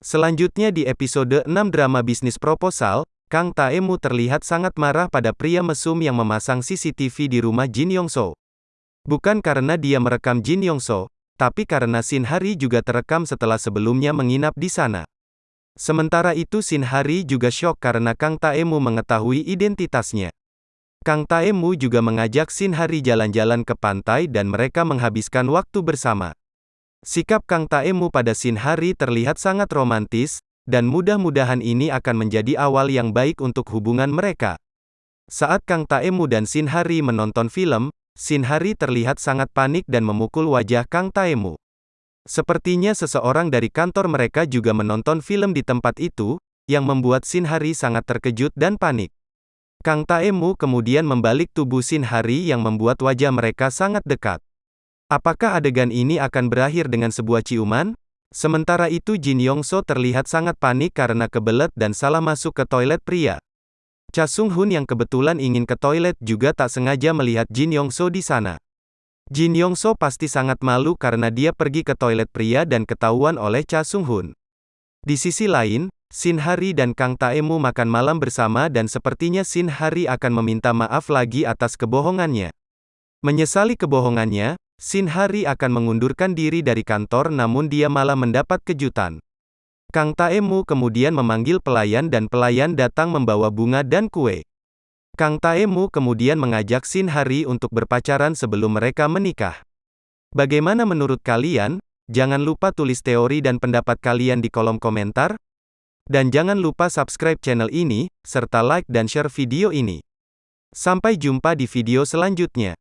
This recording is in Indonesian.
Selanjutnya di episode 6 drama bisnis proposal, Kang Taemu terlihat sangat marah pada pria mesum yang memasang CCTV di rumah Jin Yongso. Bukan karena dia merekam Jin Yongso, tapi karena Shin Hari juga terekam setelah sebelumnya menginap di sana. Sementara itu Shin Hari juga syok karena Kang Taemu mengetahui identitasnya. Kang Taemu juga mengajak Shin Hari jalan-jalan ke pantai dan mereka menghabiskan waktu bersama. Sikap Kang Taemu pada Shin Hari terlihat sangat romantis, dan mudah-mudahan ini akan menjadi awal yang baik untuk hubungan mereka. Saat Kang Taemu dan Shin Hari menonton film, Shin Hari terlihat sangat panik dan memukul wajah Kang Taemu. Sepertinya seseorang dari kantor mereka juga menonton film di tempat itu, yang membuat Shin Hari sangat terkejut dan panik. Kang Taemu kemudian membalik tubuh Shin Hari yang membuat wajah mereka sangat dekat. Apakah adegan ini akan berakhir dengan sebuah ciuman? Sementara itu Jin Yongso terlihat sangat panik karena kebelet dan salah masuk ke toilet pria. Cha Sung Hun yang kebetulan ingin ke toilet juga tak sengaja melihat Jin Yongso di sana. Jin Yongso pasti sangat malu karena dia pergi ke toilet pria dan ketahuan oleh Cha Sung Hun. Di sisi lain, Shin Hari dan Kang Taemu makan malam bersama dan sepertinya Shin Hari akan meminta maaf lagi atas kebohongannya. Menyesali kebohongannya, Shin Hari akan mengundurkan diri dari kantor namun dia malah mendapat kejutan. Kang Taemu kemudian memanggil pelayan dan pelayan datang membawa bunga dan kue. Kang Taemu kemudian mengajak Shin Hari untuk berpacaran sebelum mereka menikah. Bagaimana menurut kalian? Jangan lupa tulis teori dan pendapat kalian di kolom komentar. Dan jangan lupa subscribe channel ini, serta like dan share video ini. Sampai jumpa di video selanjutnya.